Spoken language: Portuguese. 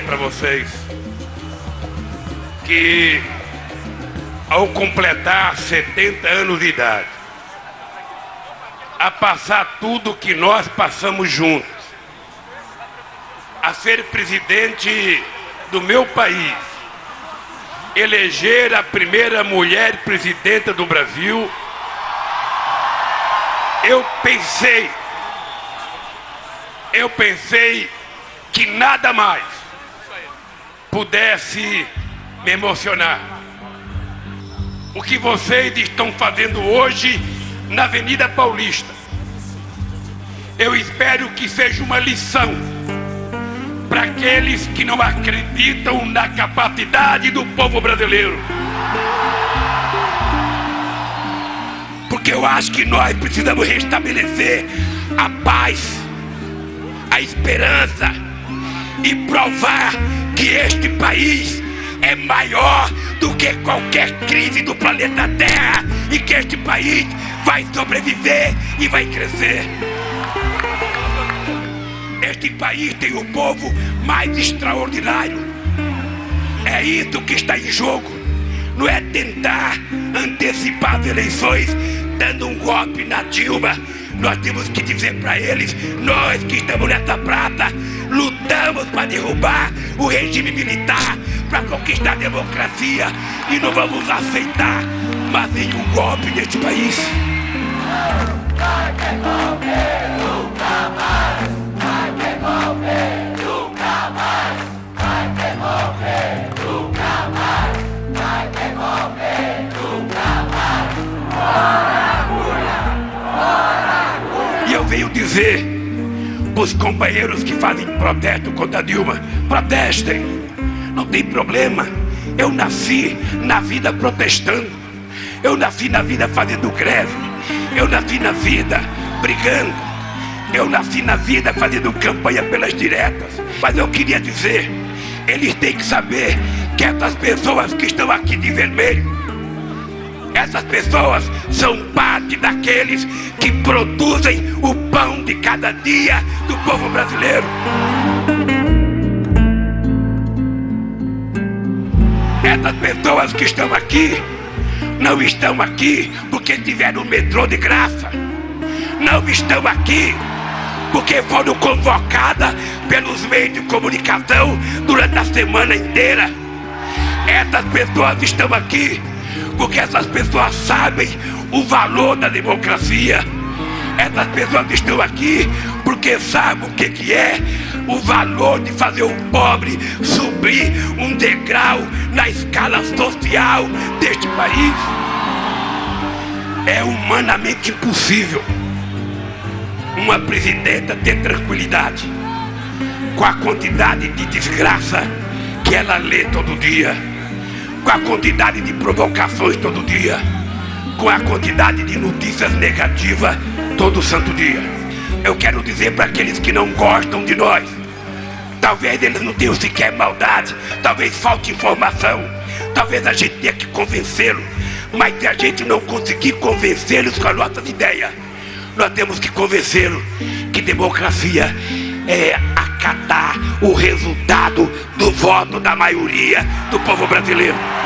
para vocês que ao completar 70 anos de idade, a passar tudo que nós passamos juntos, a ser presidente do meu país, eleger a primeira mulher presidenta do Brasil, eu pensei, eu pensei que nada mais pudesse me emocionar. O que vocês estão fazendo hoje na Avenida Paulista. Eu espero que seja uma lição para aqueles que não acreditam na capacidade do povo brasileiro. Porque eu acho que nós precisamos restabelecer a paz, a esperança e provar que este país é maior do que qualquer crise do planeta Terra e que este país vai sobreviver e vai crescer. Este país tem o povo mais extraordinário. É isso que está em jogo. Não é tentar antecipar as eleições dando um golpe na Dilma. Nós temos que dizer para eles, nós que estamos nessa prata, lutamos para derrubar o regime militar, para conquistar a democracia e não vamos aceitar mais nenhum golpe neste país. Dizer os companheiros que fazem protesto contra Dilma, protestem, não tem problema. Eu nasci na vida protestando, eu nasci na vida fazendo greve, eu nasci na vida brigando, eu nasci na vida fazendo campanha pelas diretas. Mas eu queria dizer, eles têm que saber que essas pessoas que estão aqui de vermelho, essas pessoas são parte daqueles que produzem o pão de cada dia do povo brasileiro. Essas pessoas que estão aqui não estão aqui porque tiveram o metrô de graça. Não estão aqui porque foram convocadas pelos meios de comunicação durante a semana inteira. Essas pessoas estão aqui porque essas pessoas sabem o valor da democracia. Essas pessoas estão aqui porque sabem o que, é o valor de fazer o pobre subir um degrau na escala social deste país. É humanamente impossível uma presidenta ter tranquilidade com a quantidade de desgraça que ela lê todo dia com a quantidade de provocações todo dia, com a quantidade de notícias negativas todo santo dia. Eu quero dizer para aqueles que não gostam de nós, talvez eles não tenham sequer maldade, talvez falte informação, talvez a gente tenha que convencê-los, mas se a gente não conseguir convencê-los com as nossas ideias, nós temos que convencê-los que democracia é acatar o resultado do voto da maioria do povo brasileiro.